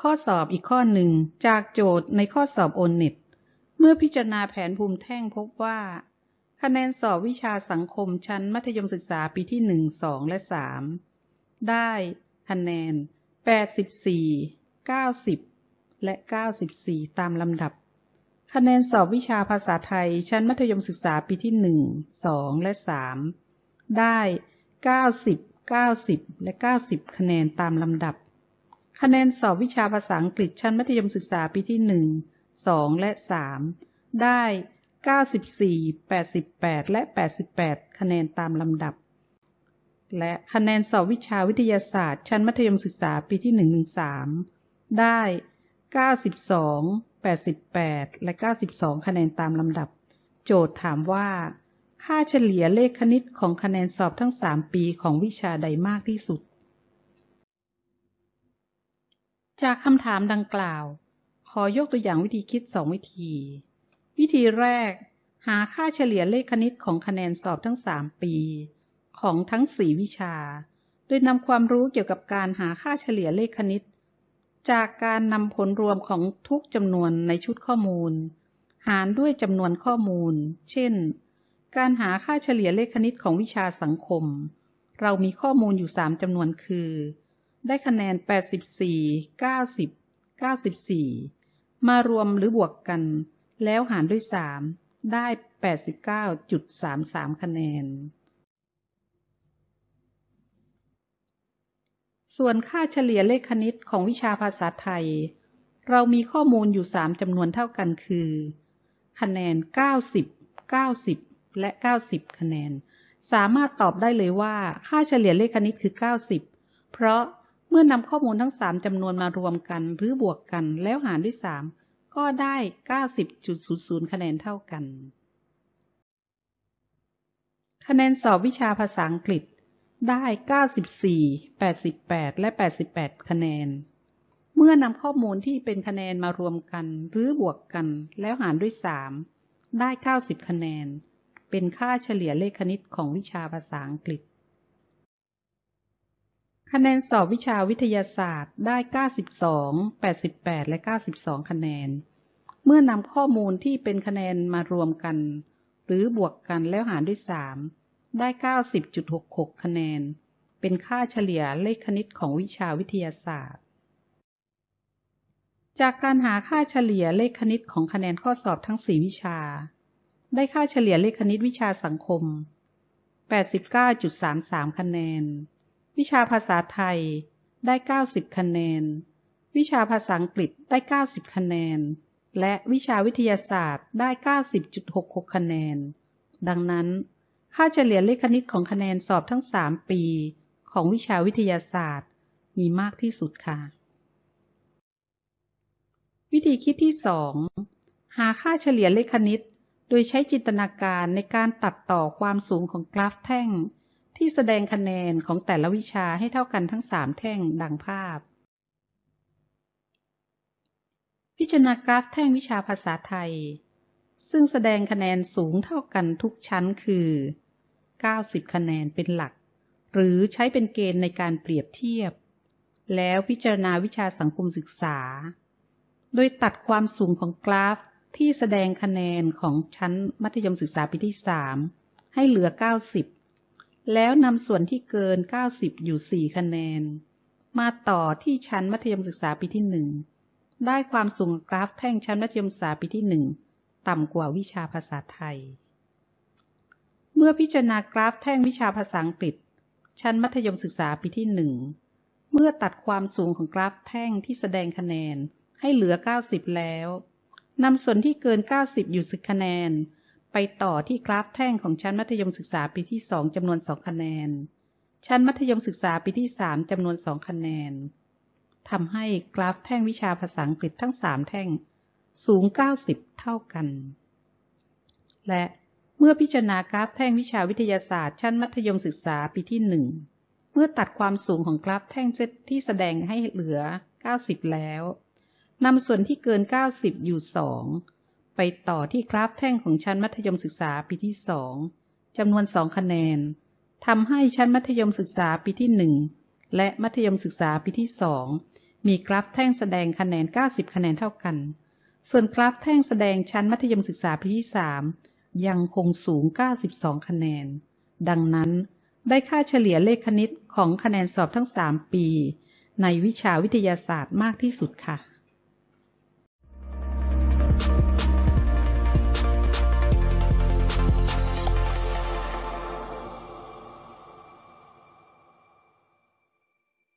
ข้อสอบอีกข้อหนึ่งจากโจทย์ในข้อสอบโอนเน็ต เมื่อพิจารณาแผนภูมิแท่งพบว่า คะแนนสอบวิชาสังคมชั้นมัธยมศึกษาปีที่1 2และ3ได้คะแนน 84 90 และ 94 ตามลำดับ คะแนนสอบวิชาภาษาไทย ชั้นมัธยมศึกษาปีที่ 1 2 และ 3 ได้ 90 90 และ 90 คะแนนตามลำดับ คะแนนสอบวิชาภาษาอังกฤษชั้นมัธยมศึกษาปีที่1 2และ3ได้94 88และ88คะแนนตามลำดับ และคะแนนสอบวิชาวิทยาศาสตร์ ชั้นมัธยมศึกษาปีที่1 3ได้92 88และ92คะแนนตามลำดับ โจทย์ถามว่า ค่าเฉลี่ยเลขคณิตของคะแนนสอบทั้ง3ปีของวิชาใดมากที่สุด จากคำถามดังกล่าว ขอยกตัวอย่างวิธีคิด2วิธี วิธีแรก หาค่าเฉลี่ยเลขคณิตของคะแนนสอบทั้ง 3 ปี ของทั้ง 4 วิชา โดยนำความรู้เกี่ยวกับการหาค่าเฉลี่ยเลขคณิต จากการนำผลรวมของทุกจำนวนในชุดข้อมูล หารด้วยจำนวนข้อมูล เช่น การหาค่าเฉลี่ยเลขคณิตของวิชาสังคม เรามีข้อมูลอยู่ 3จำนวนคือ ได้คะแนน 84 90 94 มารวมหรือบวกกัน แล้วหารด้วย 3 ได้ 89.33 คะแนน ส่วนค่าเฉลี่ยเลขคณิตของวิชาภาษาไทย เรามีข้อมูลอยู่ 3จำนวนเท่ากันคือ คะแนน 90 90 และ 90 คะแนน สามารถตอบได้เลยว่าค่าเฉลี่ยเลขคณิตคือ 90 เพราะ เมื่อนำข้อมูลทั้ง3จำนวนมารวมกันหรือบวกกันแล้วหารด้วย3ก็ได้ 90.00 คะแนนเท่ากัน คะแนนสอบวิชาภาษาอังกฤษได้ 94 88 และ 88 คะแนน เมื่อนำข้อมูลที่เป็นคะแนนมารวมกันหรือบวกกันแล้วหารด้วย 3 ได้ 90 คะแนน เป็นค่าเฉลี่ยเลขคณิตของวิชาภาษาอังกฤษ คะแนนสอบวิชาวิทยาศาสตร์ได้ 92 88 และ 92 คะแนน เมื่อนำข้อมูลที่เป็นคะแนนมารวมกัน หรือบวกกันแล้วหารด้วย 3 ได้ 90.66 คะแนน เป็นค่าเฉลี่ยเลขคณิตของวิชาวิทยาศาสตร์ จากการหาค่าเฉลี่ยเลขคณิตของคะแนนข้อสอบทั้ง 4 วิชา ได้ค่าเฉลี่ยเลขคณิตวิชาสังคม 89.33 คะแนน วิชาภาษาไทยได้ 90 คะแนน วิชาภาษาอังกฤษได้ 90 คะแนน และวิชาวิทยาศาสตร์ได้ 90.66 คะแนน ดังนั้น ค่าเฉลี่ยเลขคณิตของคะแนนสอบทั้ง 3 ปีของวิชาวิทยาศาสตร์ มีมากที่สุดค่ะ วิธีคิดที่ 2 หาค่าเฉลี่ยเลขคณิต โดยใช้จินตนาการในการตัดต่อความสูงของกราฟแท่ง ที่แสดงคะแนนของแต่ละวิชาให้เท่ากันทั้ง 3 แท่งดังภาพ พิจารณากราฟแท่งวิชาภาษาไทย ซึ่งแสดงคะแนนสูงเท่ากันทุกชั้นคือ 90 คะแนนเป็นหลัก หรือใช้เป็นเกณฑ์ในการเปรียบเทียบ แล้วพิจารณาวิชาสังคมศึกษา โดยตัดความสูงของกราฟที่แสดงคะแนนของชั้นมัธยมศึกษาปีที่ 3 ให้เหลือ 90 แล้วนำส่วนที่เกิน 90 อยู่ 4 คะแนน มาต่อที่ชั้นมัธยมศึกษาปีที่ 1 ได้ความสูงกราฟแท่งชั้นมัธยมศึกษาปีที่ 1 ต่ำกว่าวิชาภาษาไทย เมื่อพิจารณากราฟแท่งวิชาภาษาอังกฤษ ชั้นมัธยมศึกษาปีที่ 1 เมื่อตัดความสูงของกราฟแท่งที่แสดงคะแนนให้เหลือ 90 แล้วนำส่วนที่เกิน 90 อยู่10คะแนน ไปต่อที่กราฟแท่งของชั้นมัธยมศึกษาปีที่2จำนวน2คะแนน ชั้นมัธยมศึกษาปีที่3จำนวน2คะแนนทำให้กราฟแท่งวิชาภาษาอังกฤษทั้ง3แท่งสูง 90 เท่ากัน และเมื่อพิจารณากราฟแท่งวิชาวิทยาศาสตร์ ชั้นมัธยมศึกษาปีที่1เมื่อตัดความสูงของกราฟแท่งที่แสดงให้เหลือ 90 แล้วนำส่วนที่เกิน 90 อยู่ 2 ไปต่อที่กราฟแท่งของชั้นมัธยมศึกษาปีที่2จำนวน2คะแนนทำให้ชั้นมัธยมศึกษาปีที่1และมัธยมศึกษาปีที่2มีกราฟแท่งแสดงคะแนน 90 คะแนนเท่ากัน ส่วนกราฟแท่งแสดงชั้นมัธยมศึกษาปีที่3ยังคงสูง 92 คะแนน ดังนั้นได้ค่าเฉลี่ยเลขคณิตของคะแนนสอบทั้ง 3 ปี ในวิชาวิทยาศาสตร์มากที่สุดค่ะ